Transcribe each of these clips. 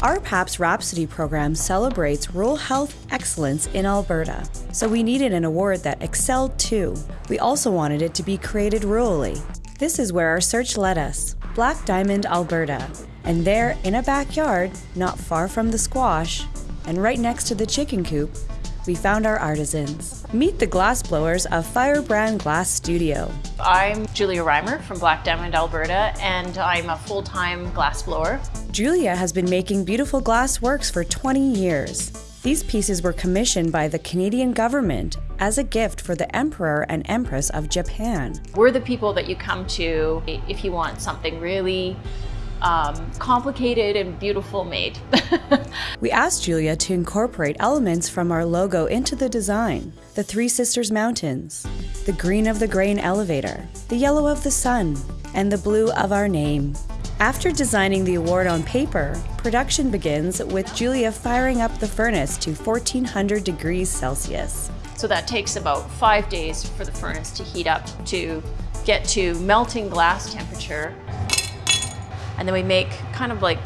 RPAP's Rhapsody program celebrates rural health excellence in Alberta, so we needed an award that excelled too. We also wanted it to be created rurally. This is where our search led us Black Diamond, Alberta. And there, in a backyard, not far from the squash, and right next to the chicken coop, we found our artisans. Meet the glassblowers of Firebrand Glass Studio. I'm Julia Reimer from Black Diamond, Alberta, and I'm a full-time glassblower. Julia has been making beautiful glass works for 20 years. These pieces were commissioned by the Canadian government as a gift for the Emperor and Empress of Japan. We're the people that you come to if you want something really um, complicated and beautiful made. we asked Julia to incorporate elements from our logo into the design. The Three Sisters Mountains, the green of the grain elevator, the yellow of the sun, and the blue of our name. After designing the award on paper, production begins with Julia firing up the furnace to 1400 degrees Celsius. So that takes about five days for the furnace to heat up to get to melting glass temperature and then we make kind of like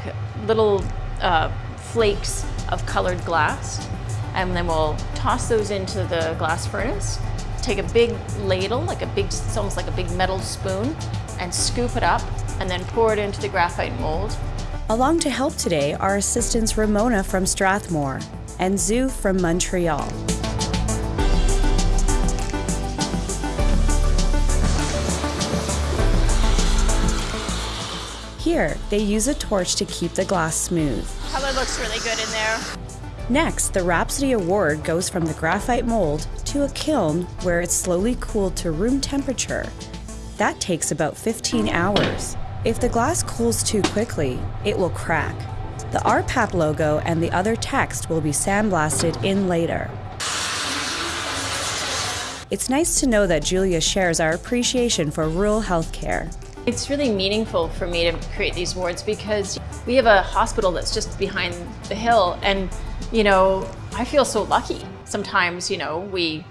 little uh, flakes of colored glass. And then we'll toss those into the glass furnace, take a big ladle, like a big, it's almost like a big metal spoon, and scoop it up, and then pour it into the graphite mold. Along to help today are assistants Ramona from Strathmore and Zoo from Montreal. Here, they use a torch to keep the glass smooth. Color looks really good in there. Next, the Rhapsody Award goes from the graphite mold to a kiln where it's slowly cooled to room temperature. That takes about 15 hours. If the glass cools too quickly, it will crack. The RPAP logo and the other text will be sandblasted in later. It's nice to know that Julia shares our appreciation for rural healthcare. It's really meaningful for me to create these awards because we have a hospital that's just behind the hill and, you know, I feel so lucky. Sometimes, you know, we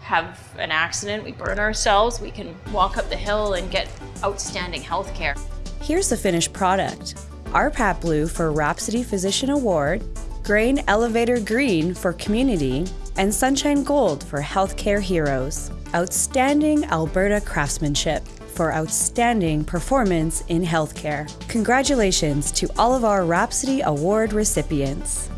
have an accident, we burn ourselves, we can walk up the hill and get outstanding health care. Here's the finished product. RPAP Blue for Rhapsody Physician Award, Grain Elevator Green for Community, and Sunshine Gold for Healthcare Heroes. Outstanding Alberta craftsmanship for outstanding performance in healthcare. Congratulations to all of our Rhapsody Award recipients.